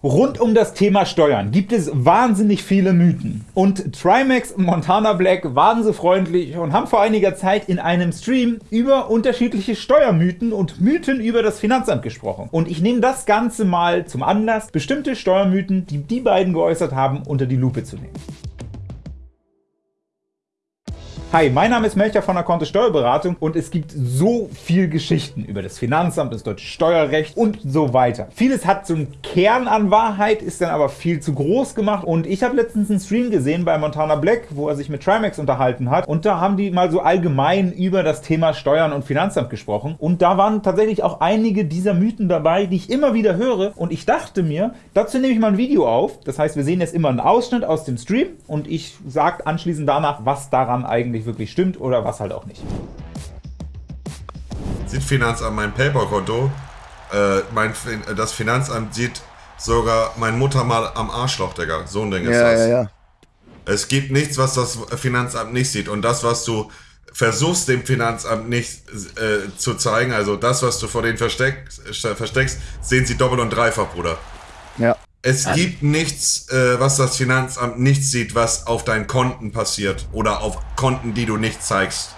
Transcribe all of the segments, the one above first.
Rund um das Thema Steuern gibt es wahnsinnig viele Mythen. Und Trimax und Montana Black waren so freundlich und haben vor einiger Zeit in einem Stream über unterschiedliche Steuermythen und Mythen über das Finanzamt gesprochen. Und ich nehme das Ganze mal zum Anlass, bestimmte Steuermythen, die die beiden geäußert haben, unter die Lupe zu nehmen. Hi, mein Name ist Melcher von der Konthe Steuerberatung und es gibt so viel Geschichten über das Finanzamt, das deutsche Steuerrecht und so weiter. Vieles hat so einen Kern an Wahrheit, ist dann aber viel zu groß gemacht. Und ich habe letztens einen Stream gesehen bei Montana Black, wo er sich mit Trimax unterhalten hat. Und da haben die mal so allgemein über das Thema Steuern und Finanzamt gesprochen. Und da waren tatsächlich auch einige dieser Mythen dabei, die ich immer wieder höre. Und ich dachte mir, dazu nehme ich mal ein Video auf, das heißt wir sehen jetzt immer einen Ausschnitt aus dem Stream und ich sage anschließend danach, was daran eigentlich eigentlich wirklich stimmt oder was halt auch nicht. Sieht Finanzamt mein PayPal-Konto? Äh, mein, das Finanzamt sieht sogar meine Mutter mal am Arschloch, Digga. So ein Ding ist ja, das. Ja, ja. Es gibt nichts, was das Finanzamt nicht sieht. Und das, was du versuchst, dem Finanzamt nicht äh, zu zeigen, also das, was du vor denen versteckst, versteckst, sehen sie doppelt und dreifach, Bruder. Es also. gibt nichts, äh, was das Finanzamt nicht sieht, was auf deinen Konten passiert oder auf Konten, die du nicht zeigst.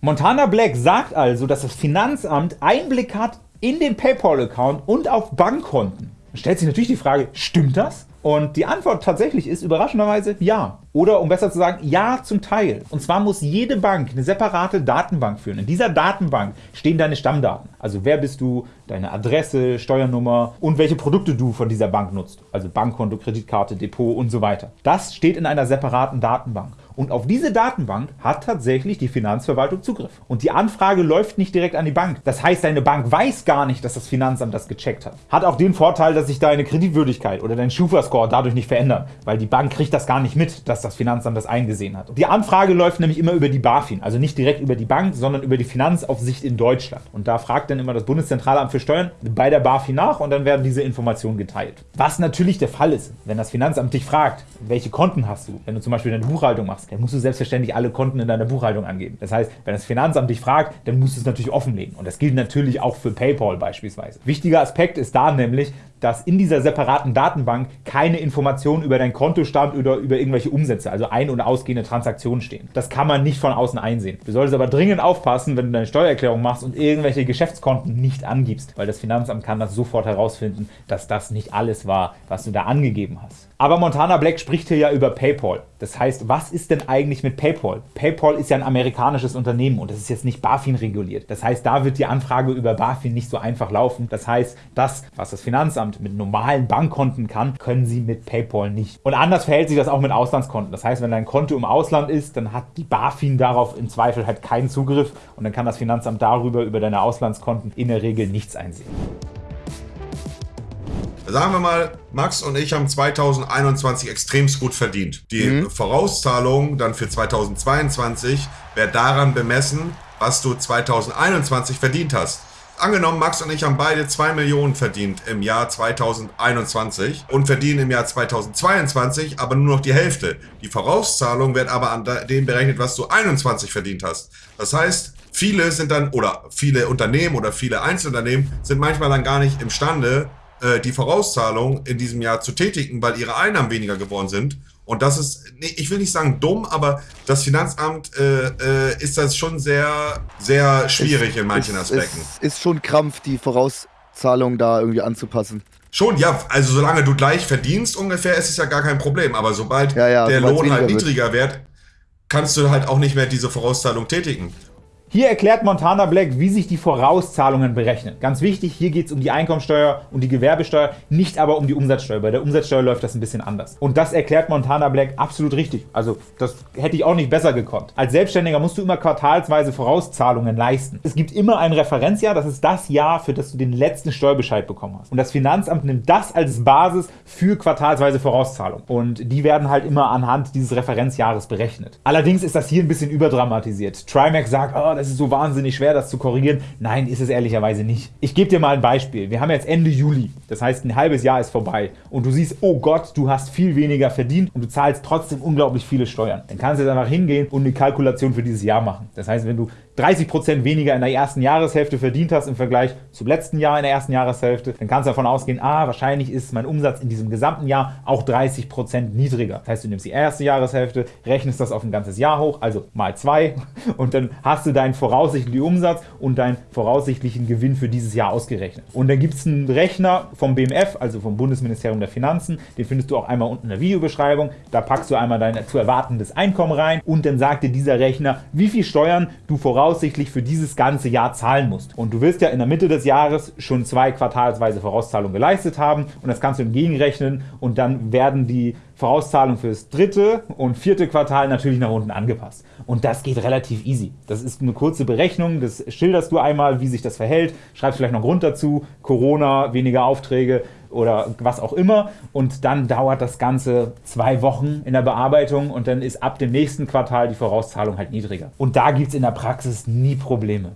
Montana Black sagt also, dass das Finanzamt Einblick hat in den PayPal-Account und auf Bankkonten. Stellt sich natürlich die Frage, stimmt das? Und die Antwort tatsächlich ist überraschenderweise ja. Oder um besser zu sagen, ja zum Teil. Und zwar muss jede Bank eine separate Datenbank führen. In dieser Datenbank stehen deine Stammdaten. Also wer bist du, deine Adresse, Steuernummer und welche Produkte du von dieser Bank nutzt. Also Bankkonto, Kreditkarte, Depot und so weiter. Das steht in einer separaten Datenbank. Und auf diese Datenbank hat tatsächlich die Finanzverwaltung Zugriff. Und die Anfrage läuft nicht direkt an die Bank. Das heißt, deine Bank weiß gar nicht, dass das Finanzamt das gecheckt hat. Hat auch den Vorteil, dass sich deine Kreditwürdigkeit oder dein Schufa-Score dadurch nicht verändert, weil die Bank kriegt das gar nicht mit, dass das Finanzamt das eingesehen hat. Die Anfrage läuft nämlich immer über die BaFin, also nicht direkt über die Bank, sondern über die Finanzaufsicht in Deutschland. Und da fragt dann immer das Bundeszentralamt für Steuern bei der BaFin nach und dann werden diese Informationen geteilt. Was natürlich der Fall ist, wenn das Finanzamt dich fragt, welche Konten hast du, wenn du zum Beispiel deine Buchhaltung machst, dann musst du selbstverständlich alle Konten in deiner Buchhaltung angeben. Das heißt, wenn das Finanzamt dich fragt, dann musst du es natürlich offenlegen. Und das gilt natürlich auch für PayPal beispielsweise. Wichtiger Aspekt ist da nämlich, dass in dieser separaten Datenbank keine Informationen über dein Kontostand oder über irgendwelche Umsätze, also ein- und ausgehende Transaktionen stehen. Das kann man nicht von außen einsehen. Du solltest aber dringend aufpassen, wenn du deine Steuererklärung machst und irgendwelche Geschäftskonten nicht angibst, weil das Finanzamt kann das sofort herausfinden, dass das nicht alles war, was du da angegeben hast. Aber Montana Black spricht hier ja über PayPal. Das heißt, was ist denn eigentlich mit PayPal? PayPal ist ja ein amerikanisches Unternehmen und das ist jetzt nicht BaFin reguliert. Das heißt, da wird die Anfrage über BaFin nicht so einfach laufen. Das heißt, das, was das Finanzamt mit normalen Bankkonten kann, können sie mit PayPal nicht. Und anders verhält sich das auch mit Auslandskonten. Das heißt, wenn dein Konto im Ausland ist, dann hat die BaFin darauf im Zweifel halt keinen Zugriff und dann kann das Finanzamt darüber, über deine Auslandskonten in der Regel nichts einsehen. Sagen wir mal, Max und ich haben 2021 extremst gut verdient. Die mhm. Vorauszahlung dann für 2022 wird daran bemessen, was du 2021 verdient hast. Angenommen, Max und ich haben beide 2 Millionen verdient im Jahr 2021 und verdienen im Jahr 2022 aber nur noch die Hälfte. Die Vorauszahlung wird aber an dem berechnet, was du 21 verdient hast. Das heißt, viele sind dann, oder viele Unternehmen oder viele Einzelunternehmen sind manchmal dann gar nicht imstande, äh, die Vorauszahlung in diesem Jahr zu tätigen, weil ihre Einnahmen weniger geworden sind. Und das ist, ich will nicht sagen dumm, aber das Finanzamt äh, äh, ist das schon sehr, sehr schwierig ist, in manchen ist, Aspekten. Ist, ist schon Krampf, die Vorauszahlung da irgendwie anzupassen. Schon, ja, also solange du gleich verdienst ungefähr, ist es ja gar kein Problem. Aber sobald ja, ja, der Lohn halt niedriger wird. wird, kannst du halt auch nicht mehr diese Vorauszahlung tätigen. Hier erklärt Montana Black, wie sich die Vorauszahlungen berechnen. Ganz wichtig, hier geht es um die Einkommensteuer und die Gewerbesteuer, nicht aber um die Umsatzsteuer. Bei der Umsatzsteuer läuft das ein bisschen anders. Und das erklärt Montana Black absolut richtig. Also das hätte ich auch nicht besser gekonnt. Als Selbstständiger musst du immer quartalsweise Vorauszahlungen leisten. Es gibt immer ein Referenzjahr, das ist das Jahr, für das du den letzten Steuerbescheid bekommen hast. Und das Finanzamt nimmt das als Basis für quartalsweise Vorauszahlung. Und die werden halt immer anhand dieses Referenzjahres berechnet. Allerdings ist das hier ein bisschen überdramatisiert. Trimax sagt, oh, es ist so wahnsinnig schwer, das zu korrigieren. Nein, ist es ehrlicherweise nicht. Ich gebe dir mal ein Beispiel. Wir haben jetzt Ende Juli, das heißt ein halbes Jahr ist vorbei und du siehst, oh Gott, du hast viel weniger verdient und du zahlst trotzdem unglaublich viele Steuern. Dann kannst du jetzt einfach hingehen und eine Kalkulation für dieses Jahr machen. Das heißt, wenn du 30% weniger in der ersten Jahreshälfte verdient hast im Vergleich zum letzten Jahr in der ersten Jahreshälfte, dann kannst du davon ausgehen, ah, wahrscheinlich ist mein Umsatz in diesem gesamten Jahr auch 30% niedriger. Das heißt, du nimmst die erste Jahreshälfte, rechnest das auf ein ganzes Jahr hoch, also mal zwei, und dann hast du deinen voraussichtlichen Umsatz und deinen voraussichtlichen Gewinn für dieses Jahr ausgerechnet. Und dann gibt es einen Rechner vom BMF, also vom Bundesministerium der Finanzen, den findest du auch einmal unten in der Videobeschreibung. Da packst du einmal dein zu erwartendes Einkommen rein und dann sagt dir dieser Rechner, wie viel Steuern du voraussichtlich für dieses ganze Jahr zahlen musst. Und du wirst ja in der Mitte des Jahres schon zwei quartalsweise Vorauszahlungen geleistet haben und das kannst du entgegenrechnen und dann werden die Vorauszahlungen fürs dritte und vierte Quartal natürlich nach unten angepasst. Und das geht relativ easy. Das ist eine kurze Berechnung, das schilderst du einmal, wie sich das verhält, schreibst vielleicht noch Grund dazu, Corona, weniger Aufträge, oder was auch immer. Und dann dauert das Ganze zwei Wochen in der Bearbeitung und dann ist ab dem nächsten Quartal die Vorauszahlung halt niedriger. Und da gibt es in der Praxis nie Probleme.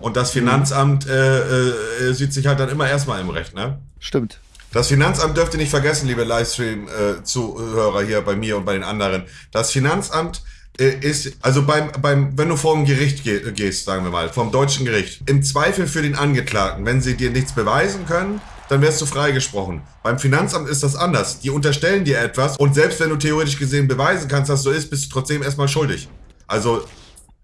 Und das Finanzamt äh, äh, sieht sich halt dann immer erstmal im Recht, ne? Stimmt. Das Finanzamt dürft ihr nicht vergessen, liebe Livestream-Zuhörer äh, hier bei mir und bei den anderen. Das Finanzamt äh, ist, also beim, beim, wenn du vor ein Gericht geh, gehst, sagen wir mal, vom deutschen Gericht, im Zweifel für den Angeklagten, wenn sie dir nichts beweisen können, dann wirst du freigesprochen. Beim Finanzamt ist das anders. Die unterstellen dir etwas und selbst wenn du theoretisch gesehen beweisen kannst, dass so ist, bist du trotzdem erstmal schuldig. Also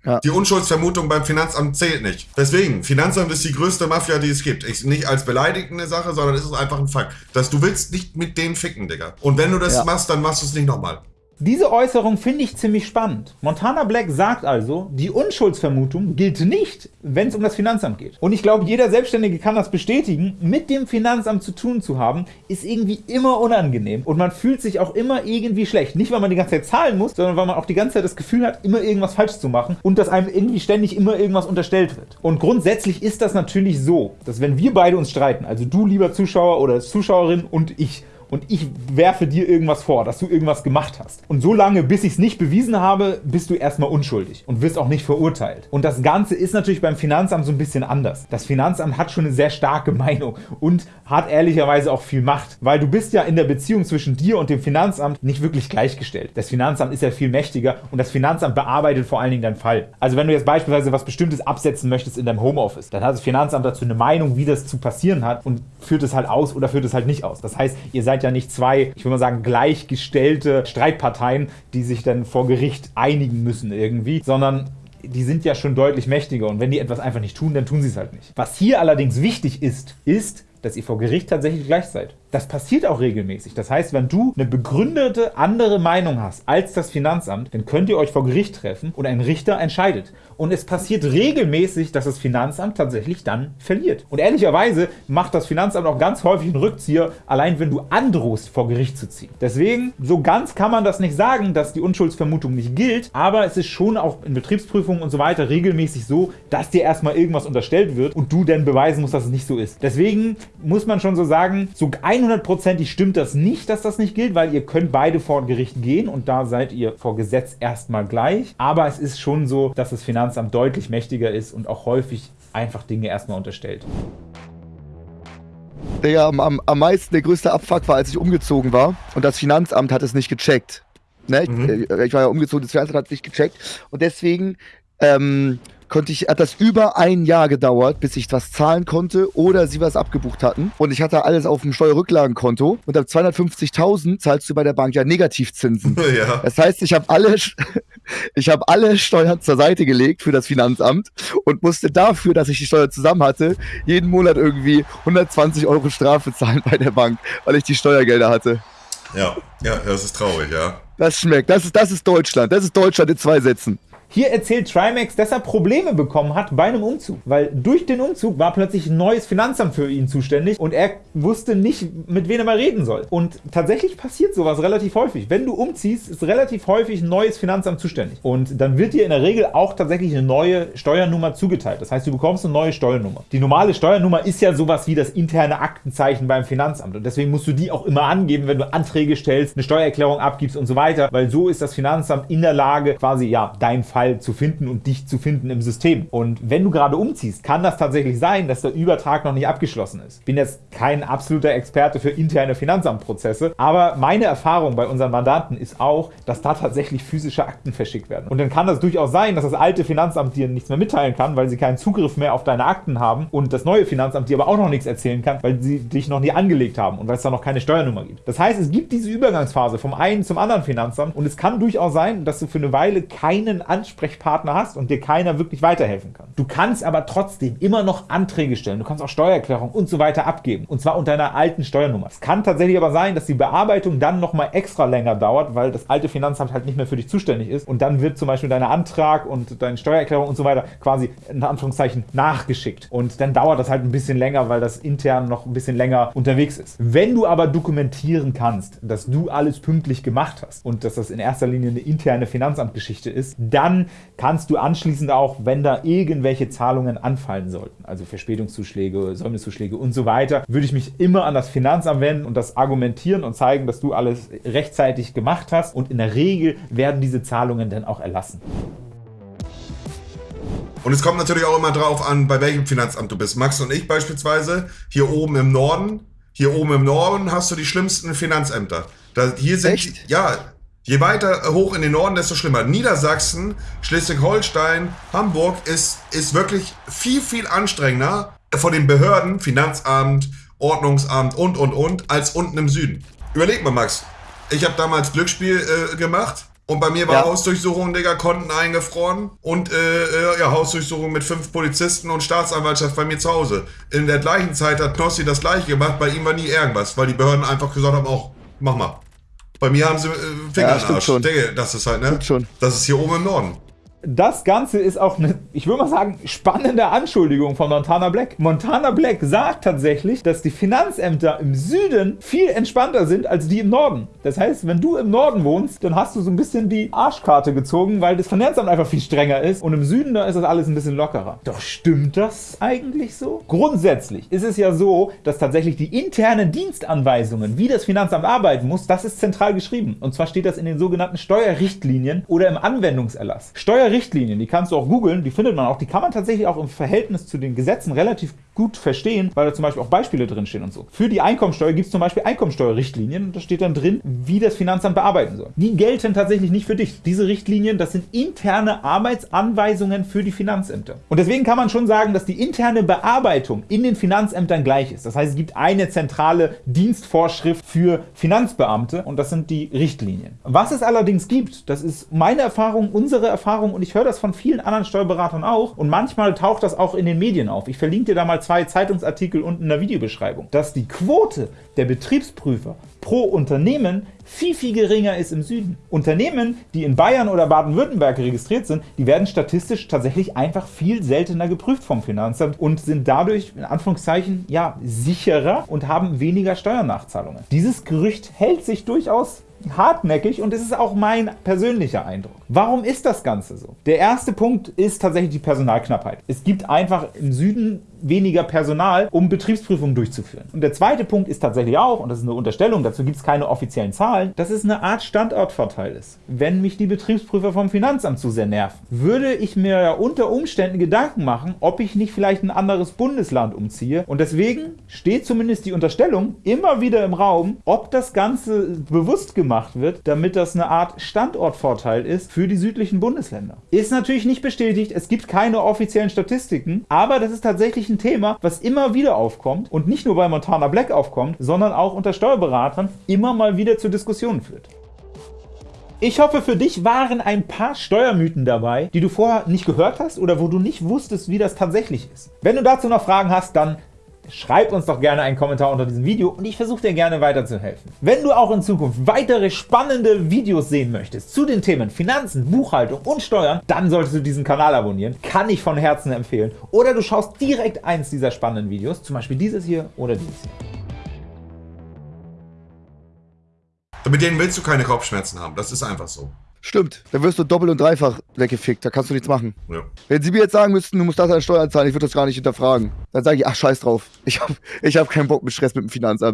ja. Die Unschuldsvermutung beim Finanzamt zählt nicht. Deswegen, Finanzamt ist die größte Mafia, die es gibt. Ich, nicht als beleidigende Sache, sondern es ist einfach ein Fakt. Dass du willst nicht mit denen ficken, Digga. Und wenn du das ja. machst, dann machst du es nicht nochmal. Diese Äußerung finde ich ziemlich spannend. Montana Black sagt also, die Unschuldsvermutung gilt nicht, wenn es um das Finanzamt geht. Und ich glaube, jeder Selbstständige kann das bestätigen, mit dem Finanzamt zu tun zu haben, ist irgendwie immer unangenehm. Und man fühlt sich auch immer irgendwie schlecht. Nicht, weil man die ganze Zeit zahlen muss, sondern weil man auch die ganze Zeit das Gefühl hat, immer irgendwas falsch zu machen und dass einem irgendwie ständig immer irgendwas unterstellt wird. Und grundsätzlich ist das natürlich so, dass wenn wir beide uns streiten, also du lieber Zuschauer oder Zuschauerin und ich, und ich werfe dir irgendwas vor, dass du irgendwas gemacht hast. Und so lange, bis ich es nicht bewiesen habe, bist du erstmal unschuldig und wirst auch nicht verurteilt. Und das Ganze ist natürlich beim Finanzamt so ein bisschen anders. Das Finanzamt hat schon eine sehr starke Meinung und hat ehrlicherweise auch viel Macht, weil du bist ja in der Beziehung zwischen dir und dem Finanzamt nicht wirklich gleichgestellt. Das Finanzamt ist ja viel mächtiger und das Finanzamt bearbeitet vor allen Dingen deinen Fall. Also wenn du jetzt beispielsweise was Bestimmtes absetzen möchtest in deinem Homeoffice, dann hat das Finanzamt dazu eine Meinung, wie das zu passieren hat und führt es halt aus oder führt es halt nicht aus. Das heißt, ihr seid ja nicht zwei, ich würde mal sagen, gleichgestellte Streitparteien, die sich dann vor Gericht einigen müssen irgendwie, sondern die sind ja schon deutlich mächtiger und wenn die etwas einfach nicht tun, dann tun sie es halt nicht. Was hier allerdings wichtig ist, ist, dass ihr vor Gericht tatsächlich gleich seid. Das passiert auch regelmäßig. Das heißt, wenn du eine begründete andere Meinung hast als das Finanzamt, dann könnt ihr euch vor Gericht treffen und ein Richter entscheidet. Und es passiert regelmäßig, dass das Finanzamt tatsächlich dann verliert. Und ehrlicherweise macht das Finanzamt auch ganz häufig einen Rückzieher, allein wenn du androhst, vor Gericht zu ziehen. Deswegen, so ganz kann man das nicht sagen, dass die Unschuldsvermutung nicht gilt, aber es ist schon auch in Betriebsprüfungen und so weiter regelmäßig so, dass dir erstmal irgendwas unterstellt wird und du dann beweisen musst, dass es nicht so ist. Deswegen muss man schon so sagen, so 100%ig stimmt das nicht, dass das nicht gilt, weil ihr könnt beide vor Gericht gehen und da seid ihr vor Gesetz erstmal gleich. Aber es ist schon so, dass das Finanzamt deutlich mächtiger ist und auch häufig einfach Dinge erstmal unterstellt. Der am, am, am meisten der größte Abfuck war, als ich umgezogen war und das Finanzamt hat es nicht gecheckt. Ne? Mhm. Ich, äh, ich, war ja umgezogen, das Finanzamt hat es nicht gecheckt und deswegen ähm, konnte ich, hat das über ein Jahr gedauert, bis ich was zahlen konnte oder sie was abgebucht hatten. Und ich hatte alles auf dem Steuerrücklagenkonto. Und ab 250.000 zahlst du bei der Bank ja Negativzinsen. Ja. Das heißt, ich habe alle, ich habe alle Steuern zur Seite gelegt für das Finanzamt und musste dafür, dass ich die Steuer zusammen hatte, jeden Monat irgendwie 120 Euro Strafe zahlen bei der Bank, weil ich die Steuergelder hatte. Ja, ja, das ist traurig, ja. Das schmeckt. Das ist, das ist Deutschland. Das ist Deutschland in zwei Sätzen. Hier erzählt Trimax, dass er Probleme bekommen hat bei einem Umzug, weil durch den Umzug war plötzlich ein neues Finanzamt für ihn zuständig und er wusste nicht, mit wem er mal reden soll. Und tatsächlich passiert sowas relativ häufig. Wenn du umziehst, ist relativ häufig ein neues Finanzamt zuständig. Und dann wird dir in der Regel auch tatsächlich eine neue Steuernummer zugeteilt. Das heißt, du bekommst eine neue Steuernummer. Die normale Steuernummer ist ja sowas wie das interne Aktenzeichen beim Finanzamt. Und deswegen musst du die auch immer angeben, wenn du Anträge stellst, eine Steuererklärung abgibst und so weiter, weil so ist das Finanzamt in der Lage, quasi ja dein Fall Teil zu finden und dich zu finden im System. Und wenn du gerade umziehst, kann das tatsächlich sein, dass der Übertrag noch nicht abgeschlossen ist. Ich bin jetzt kein absoluter Experte für interne Finanzamtprozesse, aber meine Erfahrung bei unseren Mandanten ist auch, dass da tatsächlich physische Akten verschickt werden. Und dann kann das durchaus sein, dass das alte Finanzamt dir nichts mehr mitteilen kann, weil sie keinen Zugriff mehr auf deine Akten haben und das neue Finanzamt dir aber auch noch nichts erzählen kann, weil sie dich noch nie angelegt haben und weil es da noch keine Steuernummer gibt. Das heißt, es gibt diese Übergangsphase vom einen zum anderen Finanzamt und es kann durchaus sein, dass du für eine Weile keinen Ansprechpartner hast und dir keiner wirklich weiterhelfen kann. Du kannst aber trotzdem immer noch Anträge stellen. Du kannst auch Steuererklärung und so weiter abgeben und zwar unter einer alten Steuernummer. Es kann tatsächlich aber sein, dass die Bearbeitung dann nochmal extra länger dauert, weil das alte Finanzamt halt nicht mehr für dich zuständig ist und dann wird zum Beispiel dein Antrag und deine Steuererklärung und so weiter quasi in Anführungszeichen nachgeschickt und dann dauert das halt ein bisschen länger, weil das intern noch ein bisschen länger unterwegs ist. Wenn du aber dokumentieren kannst, dass du alles pünktlich gemacht hast und dass das in erster Linie eine interne Finanzamtgeschichte ist, dann kannst du anschließend auch, wenn da irgendwelche Zahlungen anfallen sollten, also Verspätungszuschläge, Säumniszuschläge und so weiter, würde ich mich immer an das Finanzamt wenden und das argumentieren und zeigen, dass du alles rechtzeitig gemacht hast und in der Regel werden diese Zahlungen dann auch erlassen. Und es kommt natürlich auch immer drauf an, bei welchem Finanzamt du bist. Max und ich beispielsweise, hier oben im Norden, hier oben im Norden hast du die schlimmsten Finanzämter. Da, hier sind, Echt? ja, je weiter hoch in den Norden, desto schlimmer. Niedersachsen, Schleswig-Holstein, Hamburg ist, ist wirklich viel, viel anstrengender von den Behörden, Finanzamt, Ordnungsamt und, und, und, als unten im Süden. Überleg mal, Max. Ich habe damals Glücksspiel äh, gemacht und bei mir war Ja. Hausdurchsuchung, Digga, Konten eingefroren und äh, äh, ja, Hausdurchsuchung mit fünf Polizisten und Staatsanwaltschaft bei mir zu Hause. In der gleichen Zeit hat Knossi das gleiche gemacht, bei ihm war nie irgendwas, weil die Behörden einfach gesagt haben, auch, mach mal. Bei mir haben sie äh, Finger Ja, Arsch. schon. Digga, das ist halt, ne? Stimmt schon. Das ist hier oben im Norden. Das Ganze ist auch eine, ich würde mal sagen, spannende Anschuldigung von Montana Black. Montana Black sagt tatsächlich, dass die Finanzämter im Süden viel entspannter sind als die im Norden. Das heißt, wenn du im Norden wohnst, dann hast du so ein bisschen die Arschkarte gezogen, weil das Finanzamt einfach viel strenger ist und im Süden, da ist das alles ein bisschen lockerer. Doch stimmt das eigentlich so? Grundsätzlich ist es ja so, dass tatsächlich die internen Dienstanweisungen, wie das Finanzamt arbeiten muss, das ist zentral geschrieben. Und zwar steht das in den sogenannten Steuerrichtlinien oder im Anwendungserlass. Steuerrichtlinien, die kannst du auch googeln, die findet man auch, die kann man tatsächlich auch im Verhältnis zu den Gesetzen relativ gut verstehen, weil da zum Beispiel auch Beispiele drinstehen und so. Für die Einkommensteuer gibt es zum Beispiel Einkommensteuerrichtlinien und da steht dann drin, wie das Finanzamt bearbeiten soll. Die gelten tatsächlich nicht für dich. Diese Richtlinien, das sind interne Arbeitsanweisungen für die Finanzämter. Und deswegen kann man schon sagen, dass die interne Bearbeitung in den Finanzämtern gleich ist. Das heißt, es gibt eine zentrale Dienstvorschrift für Finanzbeamte und das sind die Richtlinien. Was es allerdings gibt, das ist meine Erfahrung, unsere Erfahrung und ich höre das von vielen anderen Steuerberatern auch und manchmal taucht das auch in den Medien auf. Ich verlinke dir da mal zwei Zeitungsartikel unten in der Videobeschreibung, dass die Quote der Betriebsprüfer pro Unternehmen viel, viel geringer ist im Süden. Unternehmen, die in Bayern oder Baden-Württemberg registriert sind, die werden statistisch tatsächlich einfach viel seltener geprüft vom Finanzamt und sind dadurch, in Anführungszeichen, ja, sicherer und haben weniger Steuernachzahlungen. Dieses Gerücht hält sich durchaus hartnäckig und es ist auch mein persönlicher Eindruck. Warum ist das Ganze so? Der erste Punkt ist tatsächlich die Personalknappheit. Es gibt einfach im Süden weniger Personal, um Betriebsprüfungen durchzuführen. Und der zweite Punkt ist tatsächlich auch, und das ist eine Unterstellung, dazu gibt es keine offiziellen Zahlen, dass es eine Art Standortvorteil ist. Wenn mich die Betriebsprüfer vom Finanzamt zu sehr nerven, würde ich mir ja unter Umständen Gedanken machen, ob ich nicht vielleicht ein anderes Bundesland umziehe. Und deswegen steht zumindest die Unterstellung immer wieder im Raum, ob das Ganze bewusst gemacht wird, damit das eine Art Standortvorteil ist für die südlichen Bundesländer. Ist natürlich nicht bestätigt, es gibt keine offiziellen Statistiken, aber das ist tatsächlich ein Thema, was immer wieder aufkommt und nicht nur bei Montana Black aufkommt, sondern auch unter Steuerberatern immer mal wieder zu Diskussionen führt. Ich hoffe, für dich waren ein paar Steuermythen dabei, die du vorher nicht gehört hast oder wo du nicht wusstest, wie das tatsächlich ist. Wenn du dazu noch Fragen hast, dann schreib uns doch gerne einen Kommentar unter diesem Video und ich versuche dir gerne weiterzuhelfen. Wenn du auch in Zukunft weitere spannende Videos sehen möchtest zu den Themen Finanzen, Buchhaltung und Steuern, dann solltest du diesen Kanal abonnieren. Kann ich von Herzen empfehlen. Oder du schaust direkt eins dieser spannenden Videos, zum Beispiel dieses hier oder dieses hier. Mit denen willst du keine Kopfschmerzen haben. Das ist einfach so. Stimmt. Dann wirst du doppelt und dreifach weggefickt. Da kannst du nichts machen. Ja. Wenn sie mir jetzt sagen müssten, du musst das an Steuern zahlen, ich würde das gar nicht hinterfragen. Dann sage ich, ach, scheiß drauf. Ich habe ich hab keinen Bock mit Stress mit dem Finanzamt.